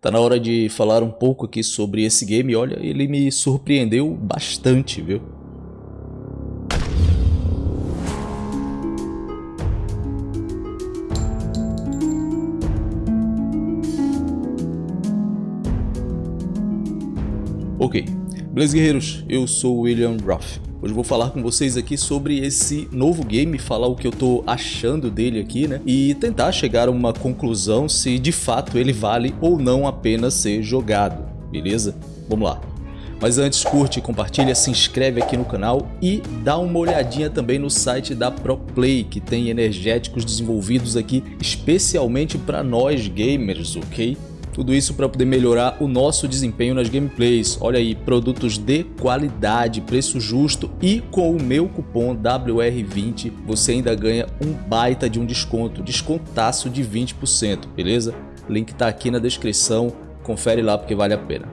Tá na hora de falar um pouco aqui sobre esse game, olha, ele me surpreendeu bastante, viu? Ok, beleza guerreiros, eu sou William Ruff. Hoje vou falar com vocês aqui sobre esse novo game, falar o que eu tô achando dele aqui, né? E tentar chegar a uma conclusão se de fato ele vale ou não apenas ser jogado, beleza? Vamos lá. Mas antes, curte, compartilha, se inscreve aqui no canal e dá uma olhadinha também no site da ProPlay, que tem energéticos desenvolvidos aqui especialmente para nós gamers, ok? Tudo isso para poder melhorar o nosso desempenho nas gameplays. Olha aí, produtos de qualidade, preço justo e com o meu cupom WR20 você ainda ganha um baita de um desconto, descontaço de 20%, beleza? Link tá aqui na descrição, confere lá porque vale a pena.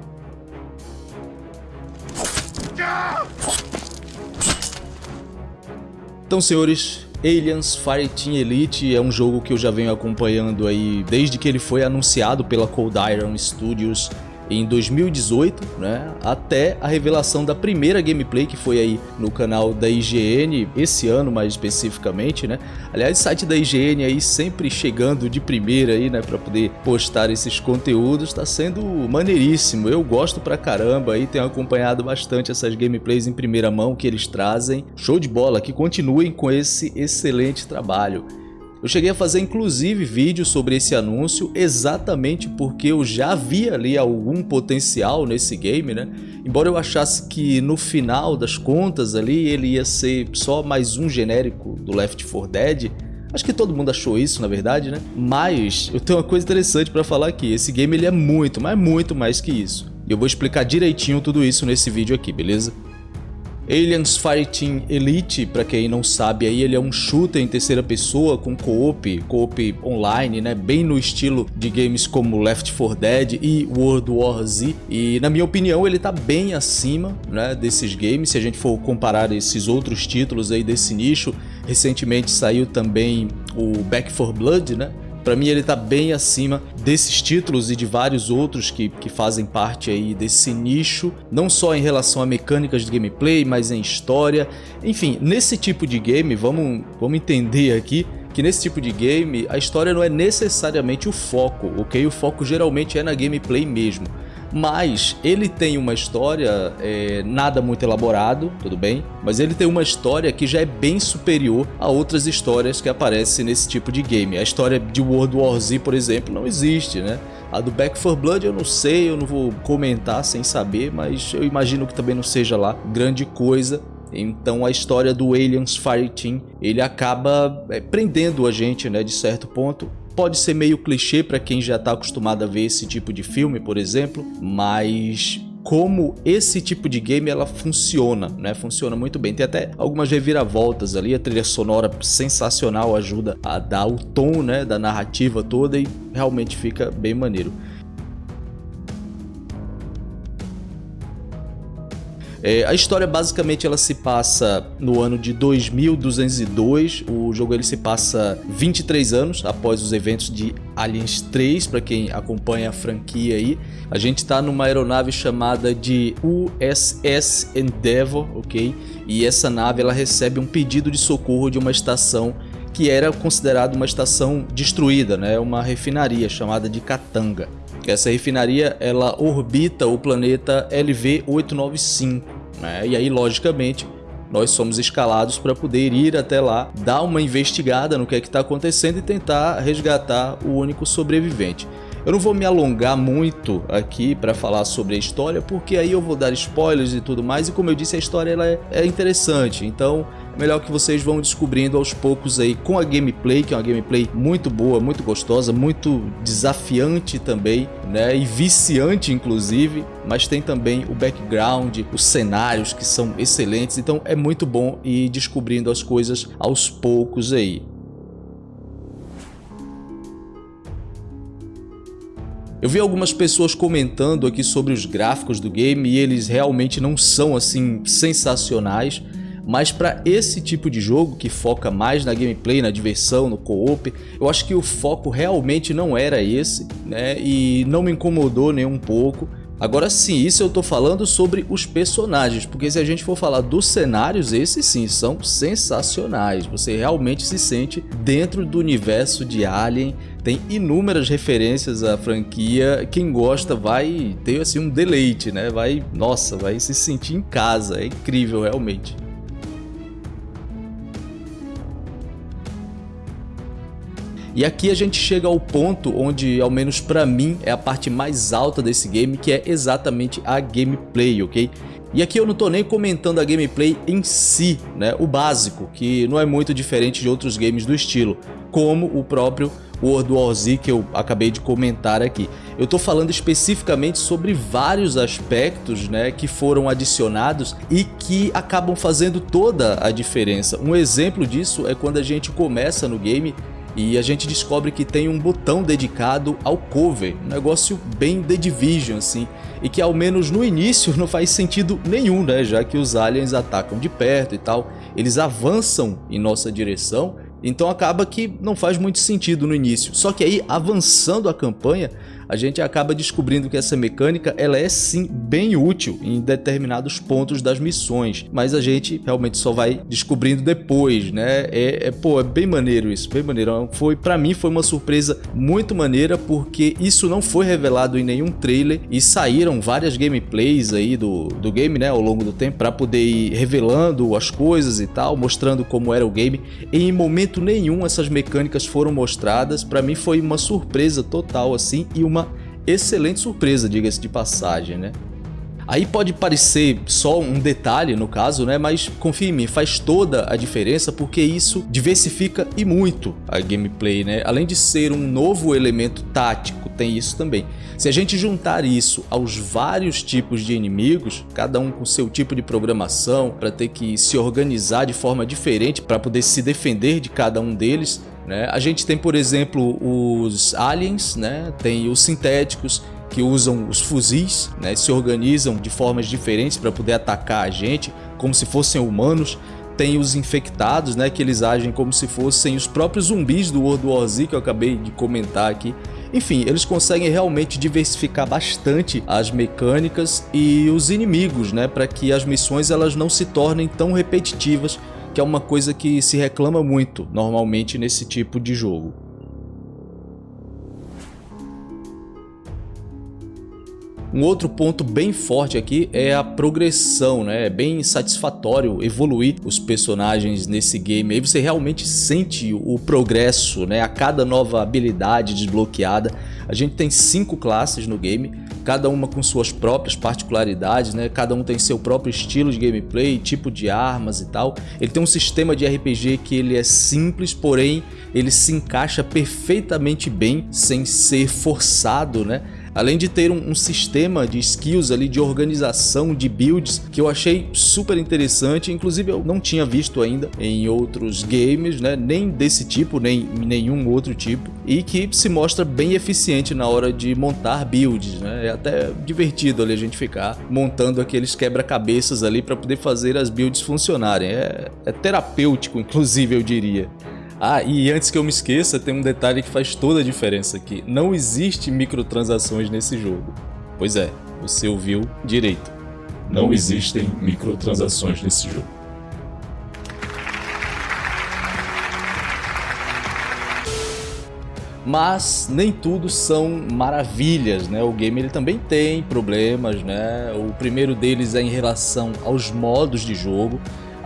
Então senhores, Aliens Fireteam Elite é um jogo que eu já venho acompanhando aí desde que ele foi anunciado pela Cold Iron Studios em 2018, né, até a revelação da primeira gameplay que foi aí no canal da IGN, esse ano mais especificamente, né. Aliás, site da IGN aí sempre chegando de primeira aí, né, para poder postar esses conteúdos, está sendo maneiríssimo. Eu gosto pra caramba aí, tenho acompanhado bastante essas gameplays em primeira mão que eles trazem. Show de bola, que continuem com esse excelente trabalho. Eu cheguei a fazer inclusive vídeo sobre esse anúncio exatamente porque eu já via ali algum potencial nesse game, né? Embora eu achasse que no final das contas ali ele ia ser só mais um genérico do Left 4 Dead, Acho que todo mundo achou isso, na verdade, né? Mas eu tenho uma coisa interessante para falar aqui. Esse game ele é muito, mas muito mais que isso. E eu vou explicar direitinho tudo isso nesse vídeo aqui, beleza? Aliens Fighting Elite, para quem não sabe, aí ele é um shooter em terceira pessoa com co-op, co-op online, né, bem no estilo de games como Left 4 Dead e World War Z. E na minha opinião, ele tá bem acima, né, desses games, se a gente for comparar esses outros títulos aí desse nicho. Recentemente saiu também o Back 4 Blood, né, para mim ele tá bem acima desses títulos e de vários outros que, que fazem parte aí desse nicho, não só em relação a mecânicas de gameplay, mas em história. Enfim, nesse tipo de game, vamos, vamos entender aqui que nesse tipo de game a história não é necessariamente o foco, ok? O foco geralmente é na gameplay mesmo mas ele tem uma história é, nada muito elaborado, tudo bem, mas ele tem uma história que já é bem superior a outras histórias que aparecem nesse tipo de game. A história de World War Z, por exemplo, não existe, né? A do Back 4 Blood eu não sei, eu não vou comentar sem saber, mas eu imagino que também não seja lá grande coisa. Então a história do Aliens Fireteam, ele acaba é, prendendo a gente, né, de certo ponto, Pode ser meio clichê para quem já está acostumado a ver esse tipo de filme, por exemplo, mas como esse tipo de game ela funciona, né? Funciona muito bem. Tem até algumas reviravoltas ali, a trilha sonora sensacional ajuda a dar o tom, né, da narrativa toda e realmente fica bem maneiro. É, a história basicamente ela se passa no ano de 2202, o jogo ele se passa 23 anos após os eventos de Aliens 3, para quem acompanha a franquia aí. A gente está numa aeronave chamada de USS Endeavour, ok? E essa nave ela recebe um pedido de socorro de uma estação que era considerada uma estação destruída, né? uma refinaria chamada de Katanga. Essa refinaria ela orbita o planeta LV-895, né? E aí, logicamente, nós somos escalados para poder ir até lá, dar uma investigada no que é que está acontecendo e tentar resgatar o único sobrevivente. Eu não vou me alongar muito aqui para falar sobre a história, porque aí eu vou dar spoilers e tudo mais, e como eu disse, a história ela é, é interessante, então melhor que vocês vão descobrindo aos poucos aí com a gameplay, que é uma gameplay muito boa, muito gostosa, muito desafiante também, né, e viciante inclusive, mas tem também o background, os cenários que são excelentes, então é muito bom ir descobrindo as coisas aos poucos aí. Eu vi algumas pessoas comentando aqui sobre os gráficos do game e eles realmente não são assim sensacionais, mas para esse tipo de jogo que foca mais na gameplay, na diversão, no co-op, eu acho que o foco realmente não era esse, né? E não me incomodou nem um pouco. Agora sim, isso eu tô falando sobre os personagens, porque se a gente for falar dos cenários, esses sim são sensacionais. Você realmente se sente dentro do universo de Alien, tem inúmeras referências à franquia. Quem gosta vai ter assim um deleite, né? Vai, nossa, vai se sentir em casa. É incrível realmente. E aqui a gente chega ao ponto onde, ao menos para mim, é a parte mais alta desse game, que é exatamente a gameplay, ok? E aqui eu não tô nem comentando a gameplay em si, né? O básico, que não é muito diferente de outros games do estilo, como o próprio World War Z que eu acabei de comentar aqui. Eu tô falando especificamente sobre vários aspectos né, que foram adicionados e que acabam fazendo toda a diferença. Um exemplo disso é quando a gente começa no game e a gente descobre que tem um botão dedicado ao cover, um negócio bem The Division assim, e que ao menos no início não faz sentido nenhum, né, já que os aliens atacam de perto e tal, eles avançam em nossa direção, então acaba que não faz muito sentido no início. Só que aí, avançando a campanha, a gente acaba descobrindo que essa mecânica ela é sim bem útil em determinados pontos das missões, mas a gente realmente só vai descobrindo depois, né? É, é pô, é bem maneiro isso, bem maneiro. Foi para mim foi uma surpresa muito maneira porque isso não foi revelado em nenhum trailer e saíram várias gameplays aí do, do game, né, ao longo do tempo para poder ir revelando as coisas e tal, mostrando como era o game. Em momento nenhum essas mecânicas foram mostradas. Para mim foi uma surpresa total assim e uma excelente surpresa, diga-se de passagem, né? Aí pode parecer só um detalhe no caso, né? Mas confia em mim, faz toda a diferença porque isso diversifica e muito a gameplay, né? Além de ser um novo elemento tático, tem isso também. Se a gente juntar isso aos vários tipos de inimigos, cada um com seu tipo de programação, para ter que se organizar de forma diferente para poder se defender de cada um deles, né? A gente tem, por exemplo, os aliens, né? tem os sintéticos, que usam os fuzis, né? se organizam de formas diferentes para poder atacar a gente, como se fossem humanos. Tem os infectados, né, que eles agem como se fossem os próprios zumbis do World War Z que eu acabei de comentar aqui. Enfim, eles conseguem realmente diversificar bastante as mecânicas e os inimigos, né, para que as missões elas não se tornem tão repetitivas que é uma coisa que se reclama muito normalmente nesse tipo de jogo. Um outro ponto bem forte aqui é a progressão, né? É bem satisfatório evoluir os personagens nesse game. Aí você realmente sente o progresso, né? A cada nova habilidade desbloqueada. A gente tem cinco classes no game, cada uma com suas próprias particularidades, né? Cada um tem seu próprio estilo de gameplay, tipo de armas e tal. Ele tem um sistema de RPG que ele é simples, porém ele se encaixa perfeitamente bem, sem ser forçado, né? Além de ter um, um, sistema de skills ali de organização de builds que eu achei super interessante, inclusive eu não tinha visto ainda em outros games, né, nem desse tipo, nem nenhum outro tipo, e que se mostra bem eficiente na hora de montar builds, né, é até divertido ali a gente ficar montando aqueles quebra-cabeças ali para poder fazer as builds funcionarem, é, é terapêutico inclusive eu diria. Ah, e antes que eu me esqueça, tem um detalhe que faz toda a diferença aqui. Não existe microtransações nesse jogo. Pois é, você ouviu direito. Não existem microtransações nesse jogo. mas nem tudo são maravilhas, né? O game ele também tem problemas, né? O primeiro deles é em relação aos modos de jogo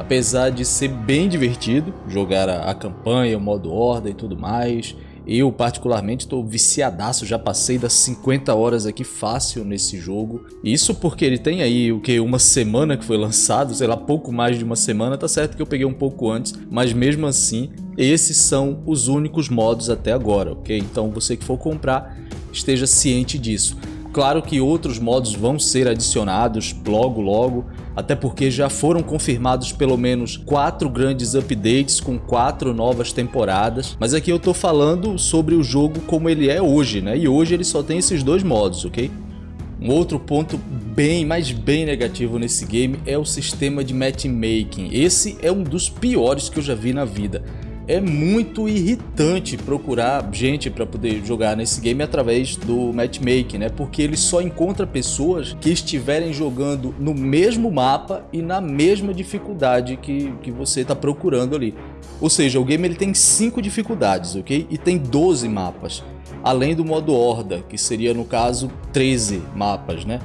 apesar de ser bem divertido jogar a, a campanha, o modo horda e tudo mais. Eu particularmente estou viciadaço, já passei das 50 horas aqui fácil nesse jogo. Isso porque ele tem aí o que uma semana que foi lançado, sei lá, pouco mais de uma semana, tá certo que eu peguei um pouco antes, mas mesmo assim, esses são os únicos modos até agora, ok? Então você que for comprar, esteja ciente disso. Claro que outros modos vão ser adicionados logo logo, até porque já foram confirmados pelo menos quatro grandes updates com quatro novas temporadas, mas aqui eu tô falando sobre o jogo como ele é hoje, né? E hoje ele só tem esses dois modos, ok? Um outro ponto bem, mas bem negativo nesse game é o sistema de matchmaking. Esse é um dos piores que eu já vi na vida é muito irritante procurar gente para poder jogar nesse game através do matchmaking, né? Porque ele só encontra pessoas que estiverem jogando no mesmo mapa e na mesma dificuldade que, que você está procurando ali. Ou seja, o game ele tem 5 dificuldades, ok? E tem 12 mapas, além do modo horda, que seria no caso 13 mapas, né?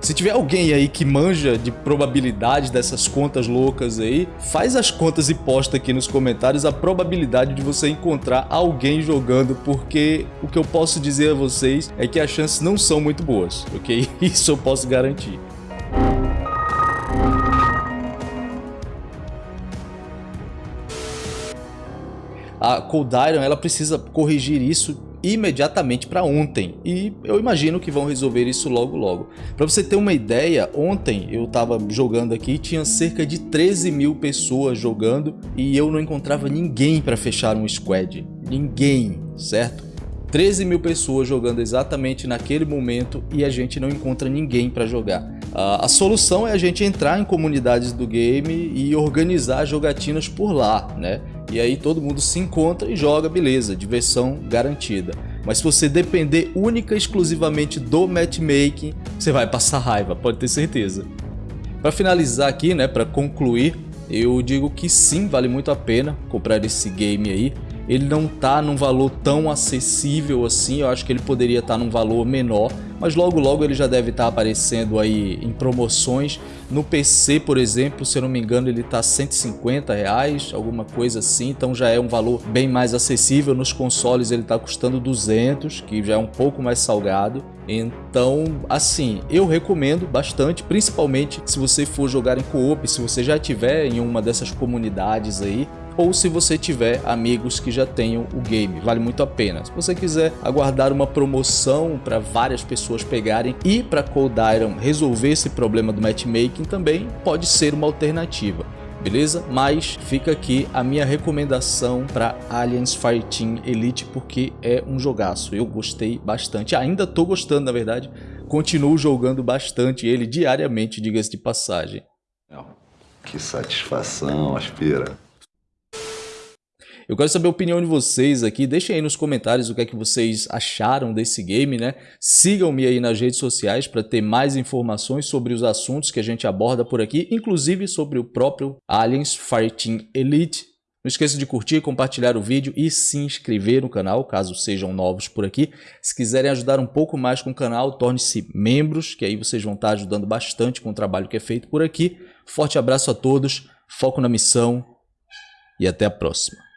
Se tiver alguém aí que manja de probabilidade dessas contas loucas aí, faz as contas e posta aqui nos comentários a probabilidade de você encontrar alguém jogando, porque o que eu posso dizer a vocês é que as chances não são muito boas, ok? Isso eu posso garantir. A Cold Iron ela precisa corrigir isso imediatamente para ontem e eu imagino que vão resolver isso logo logo. Para você ter uma ideia, ontem eu estava jogando aqui tinha cerca de 13 mil pessoas jogando e eu não encontrava ninguém para fechar um squad, ninguém, certo? 13 mil pessoas jogando exatamente naquele momento e a gente não encontra ninguém para jogar. Uh, a solução é a gente entrar em comunidades do game e organizar jogatinas por lá, né? E aí todo mundo se encontra e joga, beleza, diversão garantida. Mas se você depender única e exclusivamente do matchmaking, você vai passar raiva, pode ter certeza. Para finalizar aqui, né, para concluir, eu digo que sim, vale muito a pena comprar esse game aí ele não tá num valor tão acessível assim, eu acho que ele poderia estar tá num valor menor, mas logo logo ele já deve estar tá aparecendo aí em promoções. No PC, por exemplo, se eu não me engano, ele está 150 reais, alguma coisa assim, então já é um valor bem mais acessível. Nos consoles ele está custando 200, que já é um pouco mais salgado. Então, assim, eu recomendo bastante, principalmente se você for jogar em co-op, se você já tiver em uma dessas comunidades aí, ou se você tiver amigos que já tenham o game, vale muito a pena. Se você quiser aguardar uma promoção para várias pessoas pegarem e para Cold Iron resolver esse problema do matchmaking também pode ser uma alternativa beleza? Mas fica aqui a minha recomendação para Aliens Fireteam Elite porque é um jogaço, eu gostei bastante, ainda tô gostando na verdade, continuo jogando bastante ele diariamente, diga-se de passagem. Que satisfação, Aspira. Eu quero saber a opinião de vocês aqui, deixem aí nos comentários o que é que vocês acharam desse game, né? Sigam-me aí nas redes sociais para ter mais informações sobre os assuntos que a gente aborda por aqui, inclusive sobre o próprio Aliens Fireteam Elite. Não esqueça de curtir, compartilhar o vídeo e se inscrever no canal, caso sejam novos por aqui. Se quiserem ajudar um pouco mais com o canal, torne-se membros, que aí vocês vão estar ajudando bastante com o trabalho que é feito por aqui. Forte abraço a todos, foco na missão e até a próxima.